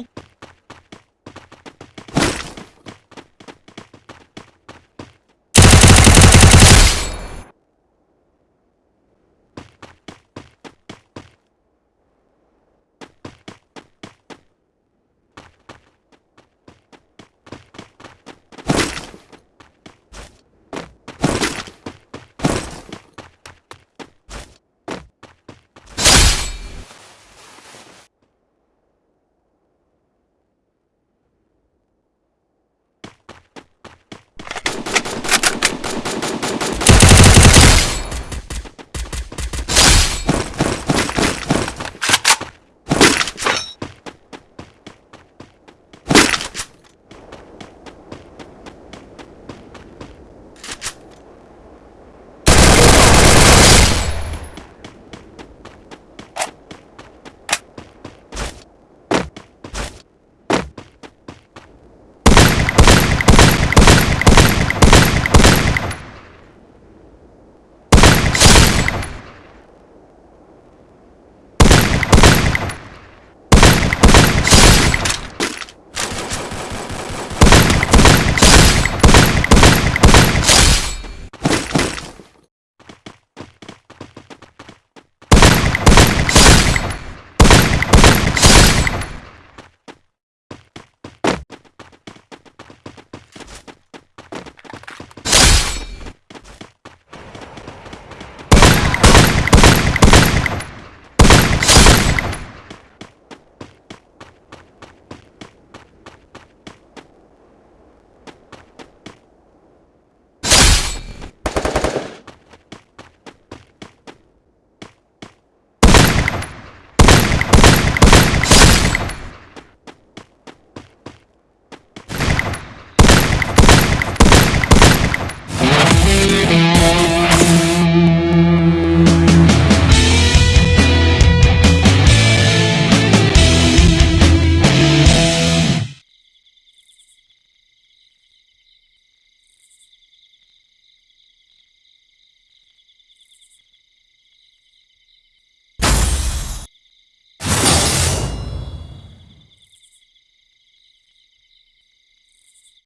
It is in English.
Bye.